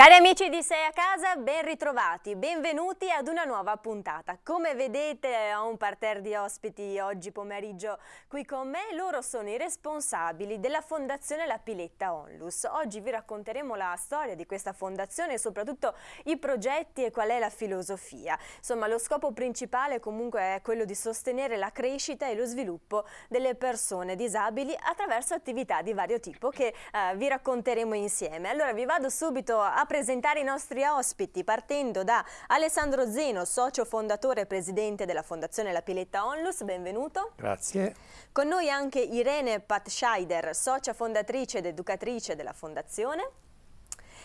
Cari amici di Sei a Casa, ben ritrovati, benvenuti ad una nuova puntata. Come vedete ho un parterre di ospiti oggi pomeriggio qui con me, loro sono i responsabili della Fondazione La Piletta Onlus. Oggi vi racconteremo la storia di questa fondazione e soprattutto i progetti e qual è la filosofia. Insomma lo scopo principale comunque è quello di sostenere la crescita e lo sviluppo delle persone disabili attraverso attività di vario tipo che eh, vi racconteremo insieme. Allora vi vado subito a presentare i nostri ospiti partendo da Alessandro Zeno, socio fondatore e presidente della Fondazione La Piletta Onlus, benvenuto. Grazie. Con noi anche Irene Patscheider, socia fondatrice ed educatrice della Fondazione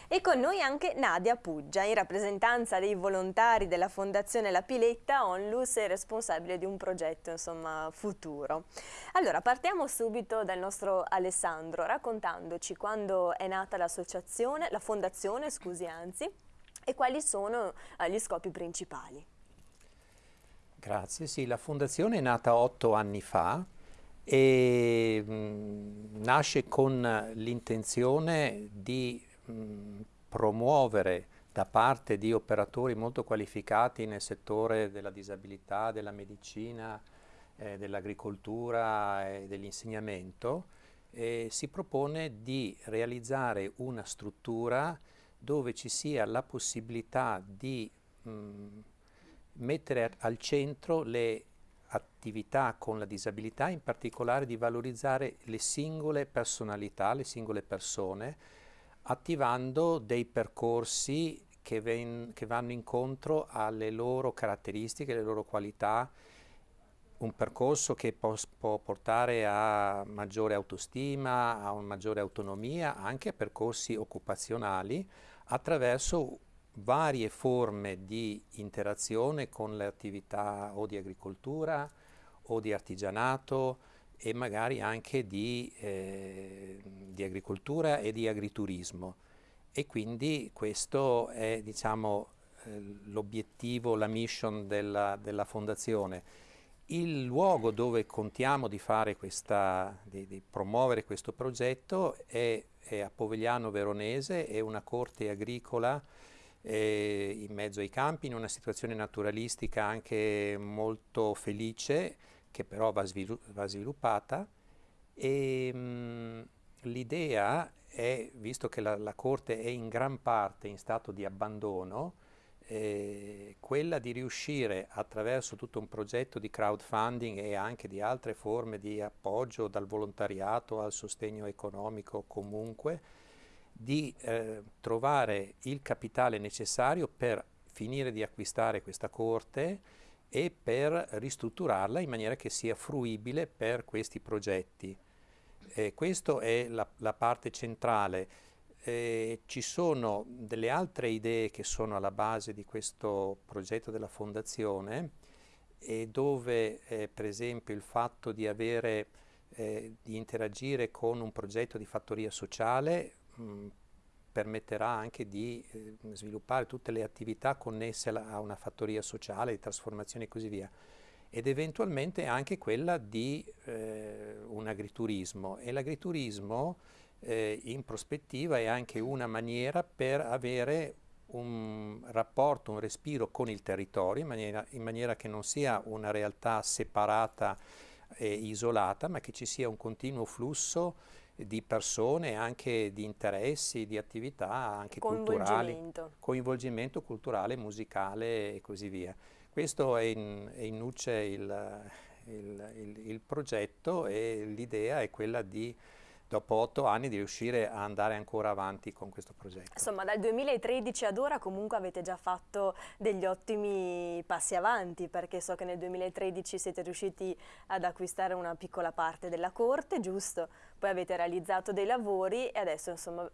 e con noi anche Nadia Puggia, in rappresentanza dei volontari della Fondazione La Piletta Onlus e responsabile di un progetto insomma, futuro. Allora partiamo subito dal nostro Alessandro raccontandoci quando è nata l'associazione, la fondazione scusi anzi, e quali sono eh, gli scopi principali. Grazie, sì, la fondazione è nata otto anni fa e mh, mm, nasce con l'intenzione di mh, promuovere da parte di operatori molto qualificati nel settore della disabilità, della medicina, eh, dell'agricoltura e dell'insegnamento, eh, si propone di realizzare una struttura dove ci sia la possibilità di mh, mettere al centro le attività con la disabilità, in particolare di valorizzare le singole personalità, le singole persone, attivando dei percorsi che, ven, che vanno incontro alle loro caratteristiche, alle loro qualità, un percorso che può, può, portare a maggiore autostima, a una maggiore autonomia, anche a percorsi occupazionali attraverso varie forme di interazione con le attività o di agricoltura o di artigianato, e magari anche di, eh, di agricoltura e di agriturismo. E quindi questo è diciamo, eh, l'obiettivo, la mission della, della, fondazione. Il luogo dove contiamo di, questa, di, di promuovere questo progetto è, è, a Povegliano Veronese, è una corte agricola eh, in mezzo ai campi, in una situazione naturalistica anche molto felice, che però va, va sviluppata e l'idea è, visto che la, la, Corte è in gran parte in stato di abbandono, eh, quella di riuscire attraverso tutto un progetto di crowdfunding e anche di altre forme di appoggio dal volontariato al sostegno economico comunque, di eh, trovare il capitale necessario per finire di acquistare questa corte e per ristrutturarla in maniera che sia fruibile per questi progetti. Eh, questa è la, la, parte centrale. Eh, ci sono delle altre idee che sono alla base di questo progetto della Fondazione e dove eh, per esempio il fatto di, avere, eh, di interagire con un progetto di fattoria sociale mh, permetterà anche di eh, sviluppare tutte le attività connesse a una fattoria sociale, di trasformazione e così via. Ed eventualmente anche quella di eh, un agriturismo. E l'agriturismo eh, in prospettiva è anche una maniera per avere un rapporto, un respiro con il territorio in maniera, in maniera che non sia una realtà separata e isolata ma che ci sia un continuo flusso di persone, anche di interessi, di attività anche culturali, coinvolgimento culturale, musicale e così via. Questo è in, è in nuce il, il, il, il progetto e l'idea è quella di dopo otto anni di riuscire a andare ancora avanti con questo progetto. Insomma dal 2013 ad ora comunque avete già fatto degli ottimi passi avanti perché so che nel 2013 siete riusciti ad acquistare una piccola parte della corte, giusto? Poi avete realizzato dei lavori e adesso insomma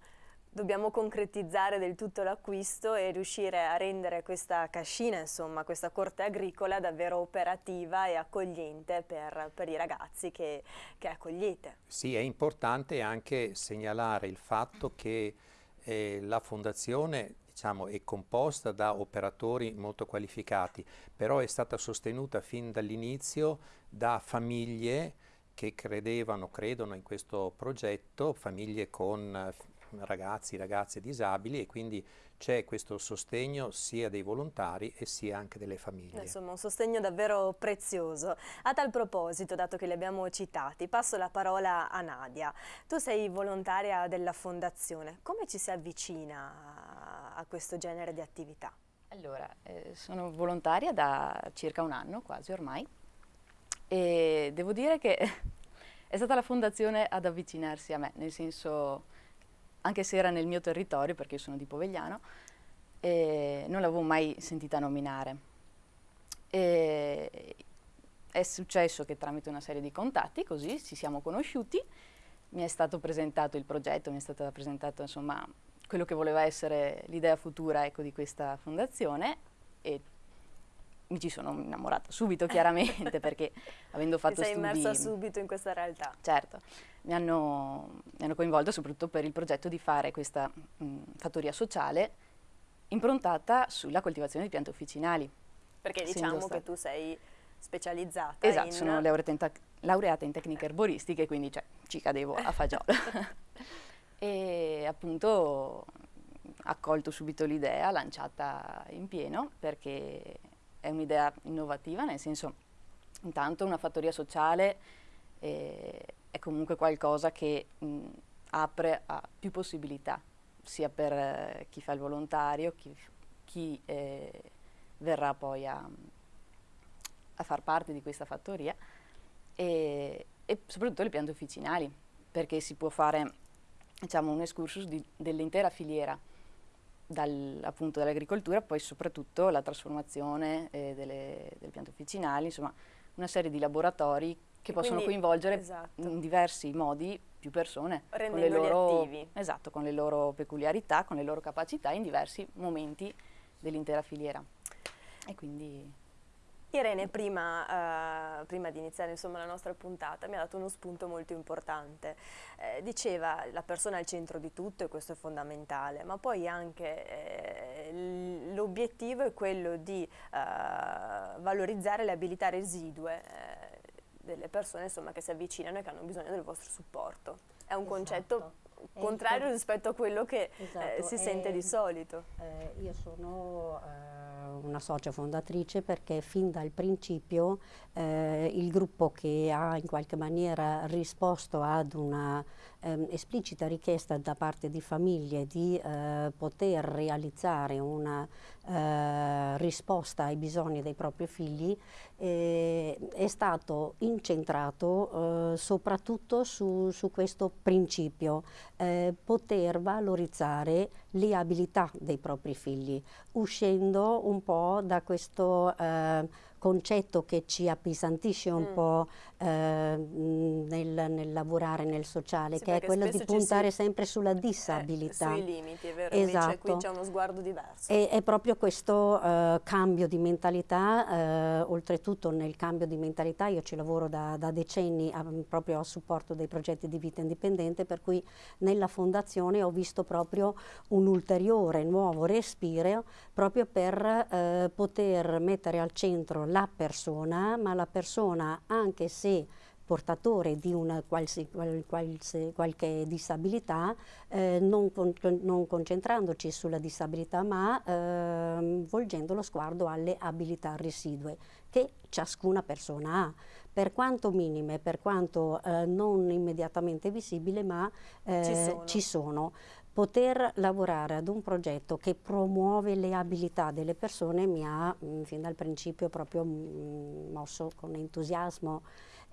dobbiamo concretizzare del tutto l'acquisto e riuscire a rendere questa cascina, insomma, questa corte agricola davvero operativa e accogliente per, per i ragazzi che, che, accogliete. Sì, è importante anche segnalare il fatto che eh, la fondazione diciamo, è composta da operatori molto qualificati, però è stata sostenuta fin dall'inizio da famiglie che credevano, credono in questo progetto, famiglie con ragazzi, ragazze disabili e quindi c'è questo sostegno sia dei volontari e sia anche delle famiglie. Insomma un sostegno davvero prezioso. A tal proposito, dato che li abbiamo citati, passo la parola a Nadia. Tu sei volontaria della fondazione, come ci si avvicina a questo genere di attività? Allora, eh, sono volontaria da circa un anno, quasi ormai, e devo dire che è stata la fondazione ad avvicinarsi a me, nel senso, anche se era nel mio territorio, perché io sono di Povegliano, non l'avevo mai sentita nominare. E è successo che tramite una serie di contatti, così ci siamo conosciuti, mi è stato presentato il progetto, mi è stato presentato insomma quello che voleva essere l'idea futura ecco, di questa fondazione e mi ci sono innamorata subito chiaramente perché avendo fatto Ti sei studi... immersa subito in questa realtà. Certo, mi hanno, mi hanno coinvolta soprattutto per il progetto di fare questa mh, fattoria sociale improntata sulla coltivazione di piante officinali. Perché diciamo che tu sei specializzata esatto, in... sono laureata in, laureata in tecniche erboristiche, quindi cioè, ci cadevo a fagiolo. e appunto accolto subito l'idea, lanciata in pieno, perché è un'idea innovativa, nel senso, intanto una fattoria sociale eh, è comunque qualcosa che mh, apre a più possibilità, sia per eh, chi fa il volontario, chi, chi eh, verrà poi a, a, far parte di questa fattoria, e, e soprattutto le piante officinali, perché si può fare diciamo, un excursus dell'intera filiera, dal, appunto dall'agricoltura, poi soprattutto la trasformazione eh, delle, delle, piante officinali, insomma una serie di laboratori che e possono coinvolgere esatto. in diversi modi più persone. Con le, loro, esatto, con le loro peculiarità, con le loro capacità in diversi momenti dell'intera filiera. E quindi Irene, prima, uh, prima di iniziare insomma, la nostra puntata, mi ha dato uno spunto molto importante. Eh, diceva la persona è al centro di tutto e questo è fondamentale, ma poi anche eh, l'obiettivo è quello di uh, valorizzare le abilità residue eh, delle persone insomma, che si avvicinano e che hanno bisogno del vostro supporto. È un esatto. concetto contrario rispetto a quello che eh, esatto. si sente di solito. Eh, io sono una socia fondatrice perché fin dal principio eh, il gruppo che ha in qualche maniera risposto ad una ehm, esplicita richiesta da parte di famiglie di eh, poter realizzare una eh, risposta ai bisogni dei propri figli eh, è stato incentrato eh, soprattutto su, su, questo principio, eh, poter valorizzare le abilità dei propri figli, uscendo un po' da questo eh, concetto che ci appesantisce un mm. po' nel, nel, lavorare nel sociale, sì, che è quello di puntare si... sempre sulla disabilità. Eh, sui limiti, è vero, esatto. invece qui c'è uno sguardo diverso. E, è proprio questo eh, cambio di mentalità, eh, oltretutto nel cambio di mentalità io ci lavoro da, da decenni a, proprio a supporto dei progetti di vita indipendente, per cui nella fondazione ho visto proprio un ulteriore nuovo respiro proprio per eh, poter mettere al centro la persona, ma la persona anche se portatore di una qualsi, qualsi, qualche disabilità, eh, non, con, non, concentrandoci sulla disabilità ma eh, volgendo lo sguardo alle abilità residue che ciascuna persona ha, per quanto minime, per quanto eh, non immediatamente visibili, ma ci eh, sono. Ci sono poter lavorare ad un progetto che promuove le abilità delle persone mi ha mh, mm, fin dal principio proprio mh, mm, mosso con entusiasmo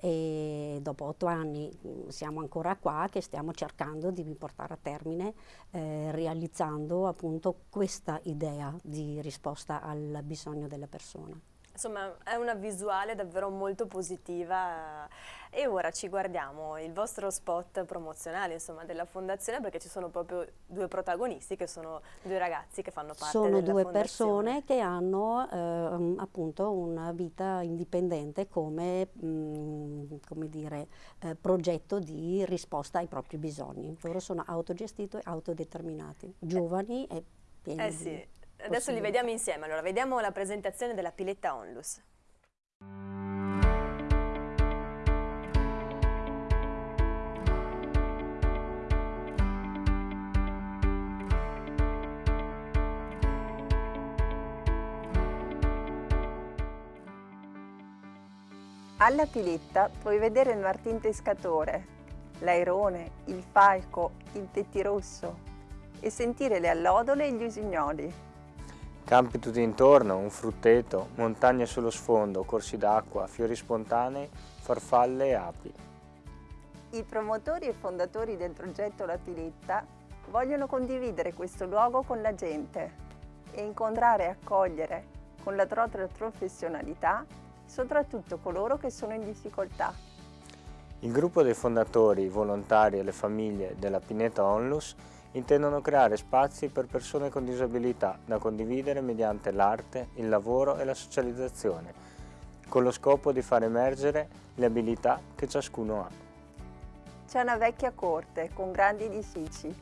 e dopo otto anni mm, siamo ancora qua che stiamo cercando di portare a termine eh, realizzando appunto questa idea di risposta al bisogno della persona. Insomma è una visuale davvero molto positiva e ora ci guardiamo il vostro spot promozionale insomma, della fondazione perché ci sono proprio due protagonisti che sono due ragazzi che fanno parte sono della due persone che hanno eh, appunto una vita indipendente come, mh, mm, come dire, eh, progetto di risposta ai propri bisogni. Loro sono autogestiti e autodeterminati, giovani e pieni eh sì. Adesso li vediamo insieme. Allora, vediamo la presentazione della piletta Onlus. Alla piletta puoi vedere il martin pescatore, l'airone, il falco, il tetti rosso e sentire le allodole e gli usignoli. Campi tutti intorno, un frutteto, montagne sullo sfondo, corsi d'acqua, fiori spontanei, farfalle e api. I promotori e fondatori del progetto La Piletta vogliono condividere questo luogo con la gente e incontrare e accogliere con la propria professionalità soprattutto coloro che sono in difficoltà. Il gruppo dei fondatori, volontari e le famiglie della Pineta Onlus intendono creare spazi per persone con disabilità da condividere mediante l'arte, il lavoro e la socializzazione, con lo scopo di far emergere le abilità che ciascuno ha. C'è una vecchia corte con grandi edifici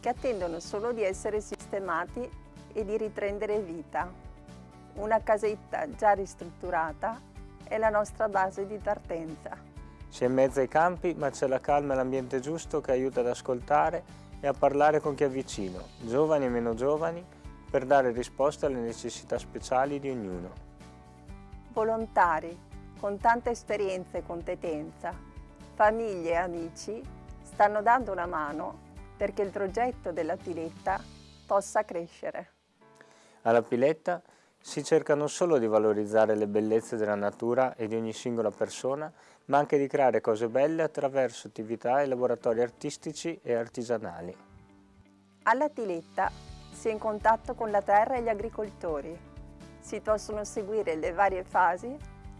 che attendono solo di essere sistemati e di riprendere vita. Una casetta già ristrutturata è la nostra base di partenza. Si è in mezzo ai campi, ma c'è la calma e l'ambiente giusto che aiuta ad ascoltare e a parlare con chi è vicino, giovani e meno giovani, per dare risposte alle necessità speciali di ognuno. Volontari con tanta esperienza e competenza, famiglie e amici stanno dando una mano perché il progetto della Piletta possa crescere. Alla Piletta si cerca non solo di valorizzare le bellezze della natura e di ogni singola persona, ma anche di creare cose belle attraverso attività e laboratori artistici e artigianali. Alla Tiletta si è in contatto con la terra e gli agricoltori. Si possono seguire le varie fasi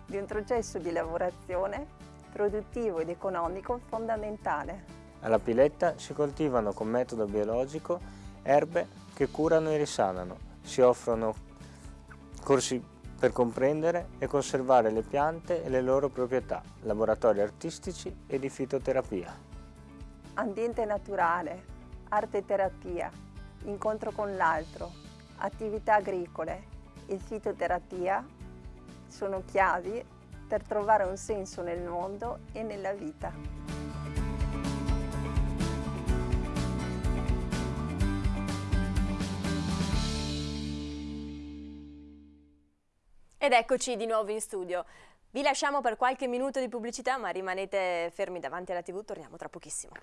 di un processo di lavorazione produttivo ed economico fondamentale. Alla Piletta si coltivano con metodo biologico erbe che curano e risanano. Si offrono corsi per comprendere e conservare le piante e le loro proprietà, laboratori artistici e di fitoterapia. Ambiente naturale, arte terapia, incontro con l'altro, attività agricole e fitoterapia sono chiavi per trovare un senso nel mondo e nella vita. Ed eccoci di nuovo in studio. Vi lasciamo per qualche minuto di pubblicità, ma rimanete fermi davanti alla TV, torniamo tra pochissimo.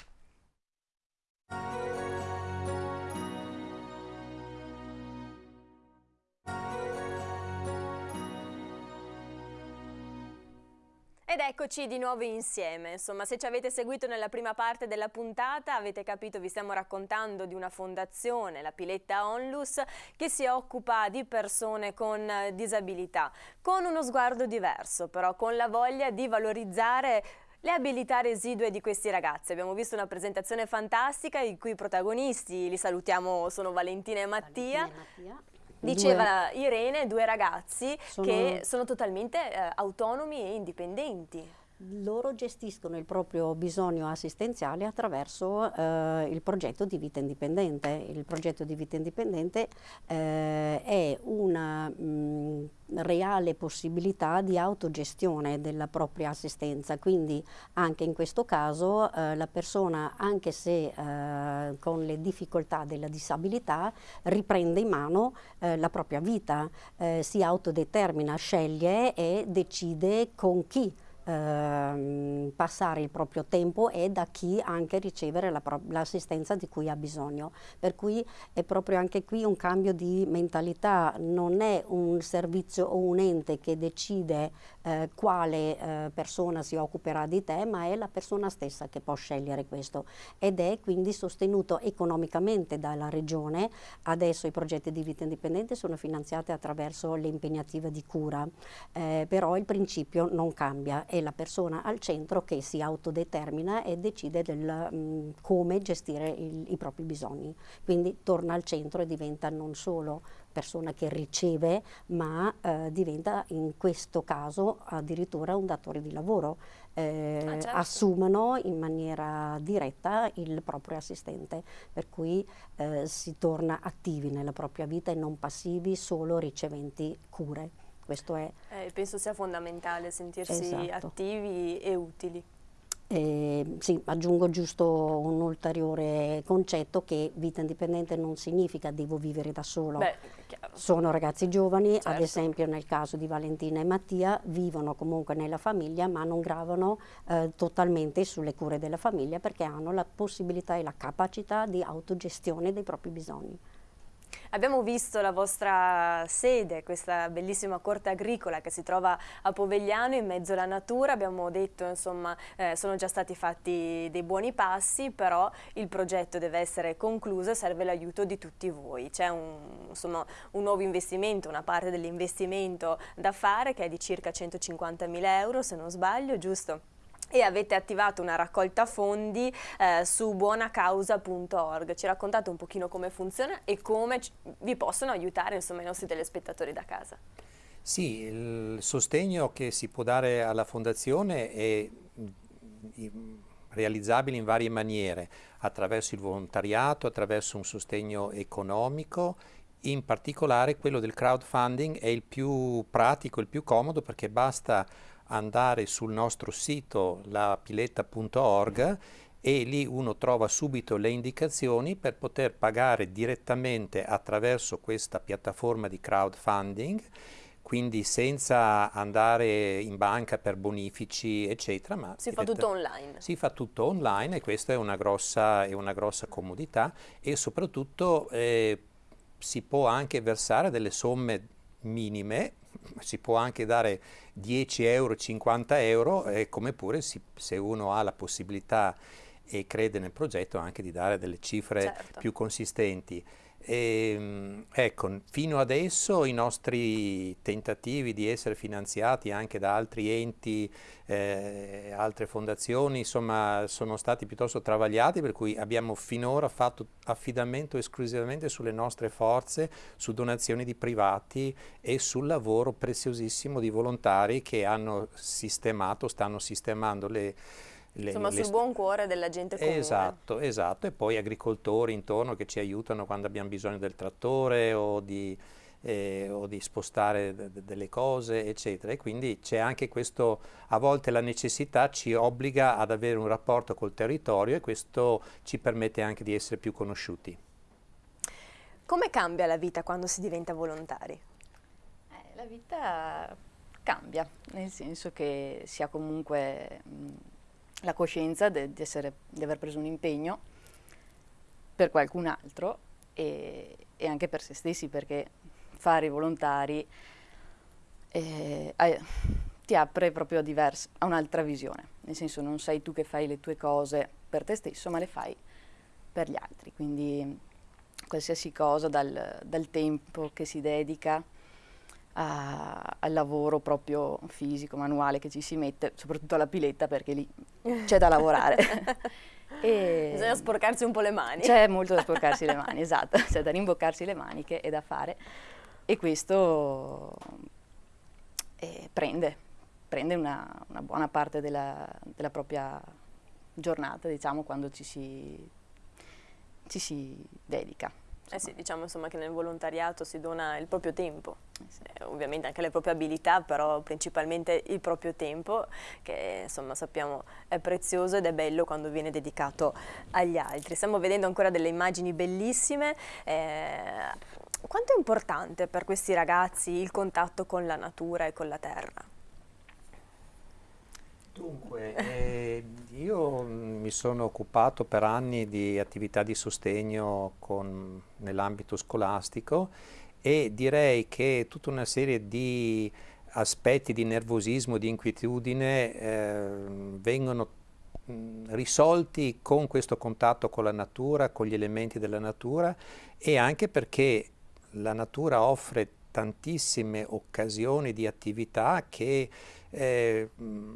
Ed eccoci di nuovo insieme, insomma se ci avete seguito nella prima parte della puntata avete capito vi stiamo raccontando di una fondazione, la Piletta Onlus, che si occupa di persone con disabilità, con uno sguardo diverso però, con la voglia di valorizzare le abilità residue di questi ragazzi. Abbiamo visto una presentazione fantastica i cui protagonisti, li salutiamo, sono Valentina e Mattia. Valentina e Mattia. Diceva due. Irene, due ragazzi sono... che sono totalmente eh, autonomi e indipendenti. Loro gestiscono il proprio bisogno assistenziale attraverso eh, il progetto di vita indipendente. Il progetto di vita indipendente eh, è una mh, reale possibilità di autogestione della propria assistenza, quindi anche in questo caso eh, la persona, anche se eh, con le difficoltà della disabilità, riprende in mano eh, la propria vita, eh, si autodetermina, sceglie e decide con chi ehm, passare il proprio tempo e da chi anche ricevere l'assistenza la di cui ha bisogno. Per cui è proprio anche qui un cambio di mentalità, non è un servizio o un ente che decide eh, quale eh, persona si occuperà di te, ma è la persona stessa che può scegliere questo ed è quindi sostenuto economicamente dalla regione. Adesso i progetti di vita indipendente sono finanziati attraverso le impegnative di cura, eh, però il principio non cambia, è la persona al centro che si autodetermina e decide del, mh, come gestire il, i propri bisogni. Quindi torna al centro e diventa non solo persona che riceve, ma eh, diventa in questo caso addirittura un datore di lavoro. Eh, ah, certo. Assumono in maniera diretta il proprio assistente, per cui eh, si torna attivi nella propria vita e non passivi, solo riceventi cure. Questo è... Eh, penso sia fondamentale sentirsi esatto. attivi e utili. Eh, sì, aggiungo giusto un ulteriore concetto che vita indipendente non significa devo vivere da solo. Beh, Sono ragazzi giovani, certo. ad esempio nel caso di Valentina e Mattia, vivono comunque nella famiglia ma non gravano eh, totalmente sulle cure della famiglia perché hanno la possibilità e la capacità di autogestione dei propri bisogni. Abbiamo visto la vostra sede, questa bellissima corte agricola che si trova a Povegliano in mezzo alla natura, abbiamo detto insomma eh, sono già stati fatti dei buoni passi, però il progetto deve essere concluso e serve l'aiuto di tutti voi. C'è un, un nuovo investimento, una parte dell'investimento da fare che è di circa 150 mila euro se non sbaglio, giusto? E avete attivato una raccolta fondi eh, su buonacausa.org. Ci raccontate un pochino come funziona e come vi possono aiutare insomma, i nostri telespettatori da casa. Sì, il sostegno che si può dare alla Fondazione è realizzabile in varie maniere, attraverso il volontariato, attraverso un sostegno economico, in particolare quello del crowdfunding è il più pratico, il più comodo perché basta andare sul nostro sito lapiletta.org e lì uno trova subito le indicazioni per poter pagare direttamente attraverso questa piattaforma di crowdfunding quindi senza andare in banca per bonifici eccetera ma si fa tutto online. Si fa tutto online e questa è una grossa, è una grossa comodità e soprattutto eh, si può anche versare delle somme minime si può anche dare 10 euro, 50 euro, e come pure si, se uno ha la possibilità e crede nel progetto anche di dare delle cifre certo. più consistenti. E, ehm, ecco, fino adesso i nostri tentativi di essere finanziati anche da altri enti, eh, altre fondazioni, insomma, sono stati piuttosto travagliati, per cui abbiamo finora fatto affidamento esclusivamente sulle nostre forze, su donazioni di privati e sul lavoro preziosissimo di volontari che hanno sistemato, stanno sistemando le le, Insomma, le sul buon cuore della gente comune. Esatto, esatto, e poi agricoltori intorno che ci aiutano quando abbiamo bisogno del trattore o di, eh, o di spostare delle cose, eccetera. E quindi c'è anche questo, a volte la necessità ci obbliga ad avere un rapporto col territorio e questo ci permette anche di essere più conosciuti. Come cambia la vita quando si diventa volontari? Eh, la vita cambia, nel senso che si ha comunque... Mh, la coscienza di, aver preso un impegno per qualcun altro e, e, anche per se stessi, perché fare i volontari eh, ti apre proprio a, a un'altra visione, nel senso non sei tu che fai le tue cose per te stesso, ma le fai per gli altri, quindi qualsiasi cosa dal, dal tempo che si dedica a, al lavoro proprio fisico, manuale che ci si mette, soprattutto alla piletta perché lì c'è da lavorare. e Bisogna sporcarsi un po' le mani. C'è molto da sporcarsi le mani, esatto, c'è da rimboccarsi le maniche e da fare. E questo eh, prende, prende una, una, buona parte della, della, propria giornata, diciamo, quando ci si, ci si dedica. Eh sì, diciamo insomma che nel volontariato si dona il proprio tempo, eh, ovviamente anche le proprie abilità, però principalmente il proprio tempo, che insomma sappiamo è prezioso ed è bello quando viene dedicato agli altri. Stiamo vedendo ancora delle immagini bellissime. Eh, quanto è importante per questi ragazzi il contatto con la natura e con la terra? Dunque, eh, mi sono occupato per anni di attività di sostegno nell'ambito scolastico e direi che tutta una serie di aspetti di nervosismo, di inquietudine eh, vengono risolti con questo contatto con la natura, con gli elementi della natura e anche perché la natura offre tantissime occasioni di attività che eh,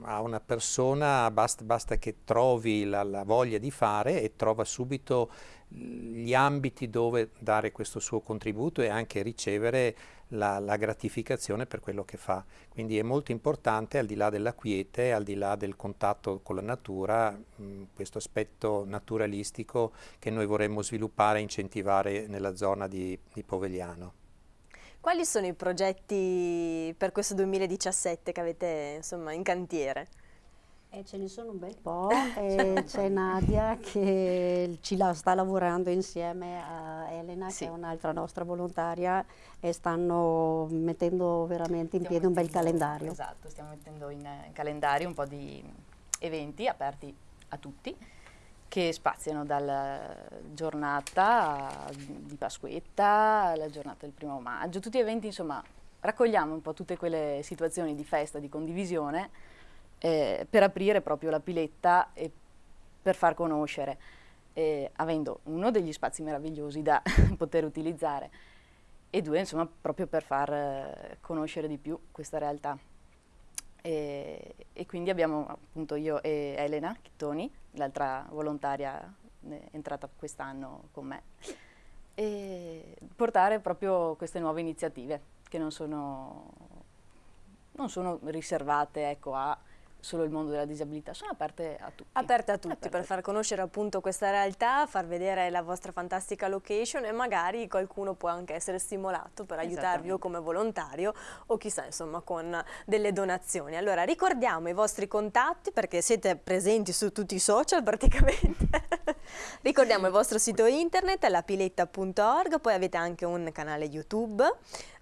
a una persona basta, basta che trovi la, la, voglia di fare e trova subito gli ambiti dove dare questo suo contributo e anche ricevere la, la gratificazione per quello che fa. Quindi è molto importante, al di là della quiete, al di là del contatto con la natura, mh, questo aspetto naturalistico che noi vorremmo sviluppare e incentivare nella zona di, di Povegliano. Quali sono i progetti per questo 2017 che avete insomma, in cantiere? Eh, ce ne sono un bel po' e c'è Nadia che ci la sta lavorando insieme a Elena sì. che è un'altra nostra volontaria e stanno mettendo veramente in stiamo piedi un bel calendario. Esatto, stiamo mettendo in, in calendario un po' di eventi aperti a tutti che spaziano dalla giornata di Pasquetta alla giornata del primo maggio, tutti eventi insomma raccogliamo un po' tutte quelle situazioni di festa, di condivisione eh, per aprire proprio la piletta e per far conoscere, eh, avendo uno degli spazi meravigliosi da poter utilizzare e due insomma proprio per far eh, conoscere di più questa realtà. E, e, quindi abbiamo appunto io e Elena Chittoni, l'altra volontaria entrata quest'anno con me, e portare proprio queste nuove iniziative che non sono, non sono riservate ecco, a solo il mondo della disabilità, sono aperte a tutti. Aperte a tutti aperte per far conoscere appunto questa realtà, far vedere la vostra fantastica location e magari qualcuno può anche essere stimolato per aiutarvi o come volontario o chissà insomma con delle donazioni. Allora ricordiamo i vostri contatti perché siete presenti su tutti i social praticamente. ricordiamo il vostro sito internet lapiletta.org, poi avete anche un canale YouTube,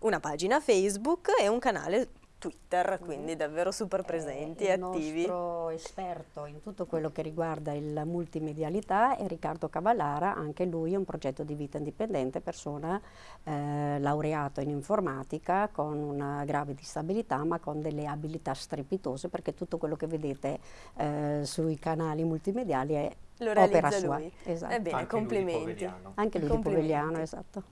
una pagina Facebook e un canale Twitter, quindi davvero super presenti e attivi. Il nostro esperto in tutto quello che riguarda il multimedialità è Riccardo Cavallara, anche lui è un progetto di vita indipendente, persona eh, laureato in informatica con una grave disabilità ma con delle abilità strepitose perché tutto quello che vedete eh, sui canali multimediali è lo realizza opera sua. lui. Esatto. Ebbene, Anche complimenti. Lui Anche lui complimenti. di Povegliano, esatto.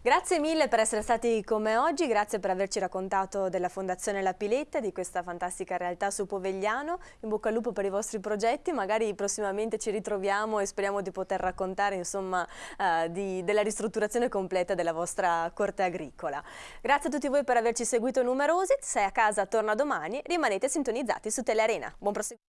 Grazie mille per essere stati con me oggi, grazie per averci raccontato della Fondazione La Piletta, di questa fantastica realtà su Povegliano. In bocca al lupo per i vostri progetti, magari prossimamente ci ritroviamo e speriamo di poter raccontare insomma, uh, di, della ristrutturazione completa della vostra corte agricola. Grazie a tutti voi per averci seguito numerosi, sei a casa torna domani, rimanete sintonizzati su Telearena. Buon proseguimento.